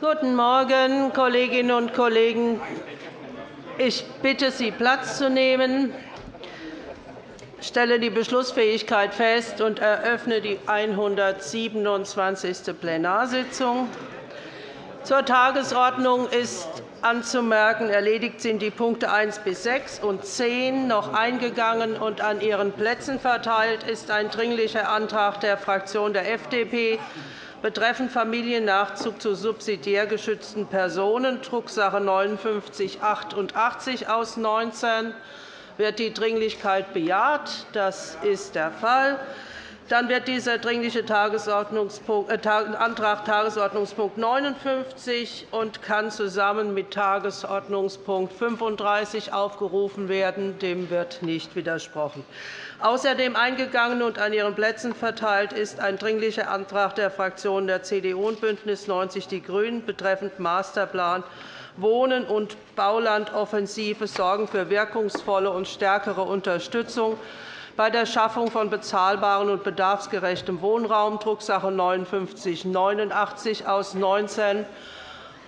Guten Morgen, Kolleginnen und Kollegen. Ich bitte Sie, Platz zu nehmen. Ich stelle die Beschlussfähigkeit fest und eröffne die 127. Plenarsitzung. Zur Tagesordnung ist anzumerken, erledigt sind die Punkte 1 bis 6 und 10 noch eingegangen und an Ihren Plätzen verteilt ist ein Dringlicher Antrag der Fraktion der FDP betreffend Familiennachzug zu subsidiär geschützten Personen, Drucksache 5988 aus 19. Wird die Dringlichkeit bejaht? Das ist der Fall. Dann wird dieser Dringliche äh, Antrag Tagesordnungspunkt 59 und kann zusammen mit Tagesordnungspunkt 35 aufgerufen werden. Dem wird nicht widersprochen. Außerdem eingegangen und an Ihren Plätzen verteilt ist ein Dringlicher Antrag der Fraktionen der CDU und BÜNDNIS 90 die GRÜNEN betreffend Masterplan Wohnen und Baulandoffensive sorgen für wirkungsvolle und stärkere Unterstützung bei der Schaffung von bezahlbarem und bedarfsgerechtem Wohnraum, Drucksache 5989 aus 19.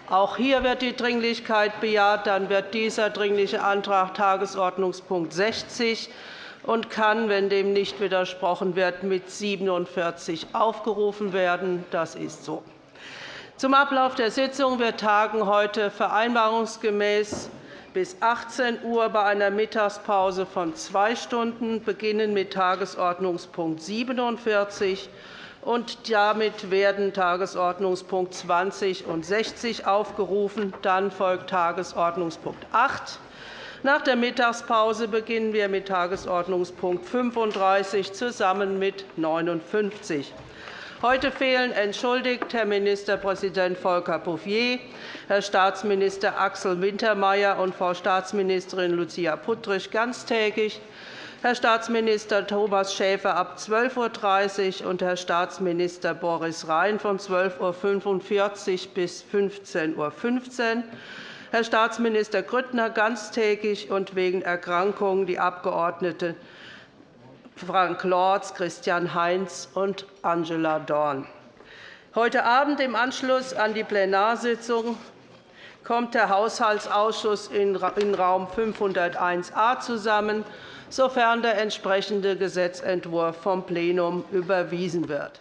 Auch hier wird die Dringlichkeit bejaht. Dann wird dieser Dringliche Antrag Tagesordnungspunkt 60 und kann, wenn dem nicht widersprochen wird, mit 47 aufgerufen werden. Das ist so. Zum Ablauf der Sitzung. Wir tagen heute vereinbarungsgemäß bis 18 Uhr bei einer Mittagspause von zwei Stunden, beginnen mit Tagesordnungspunkt 47 und damit werden Tagesordnungspunkt 20 und 60 aufgerufen. Dann folgt Tagesordnungspunkt 8. Nach der Mittagspause beginnen wir mit Tagesordnungspunkt 35 zusammen mit 59. Heute fehlen entschuldigt Herr Ministerpräsident Volker Bouffier, Herr Staatsminister Axel Wintermeyer und Frau Staatsministerin Lucia Puttrich ganztägig, Herr Staatsminister Thomas Schäfer ab 12.30 Uhr und Herr Staatsminister Boris Rhein von 12.45 Uhr bis 15.15 Uhr. Herr Staatsminister Grüttner ganztägig und wegen Erkrankungen die Abgeordneten Frank Lorz, Christian Heinz und Angela Dorn. Heute Abend im Anschluss an die Plenarsitzung kommt der Haushaltsausschuss in Raum 501a zusammen, sofern der entsprechende Gesetzentwurf vom Plenum überwiesen wird.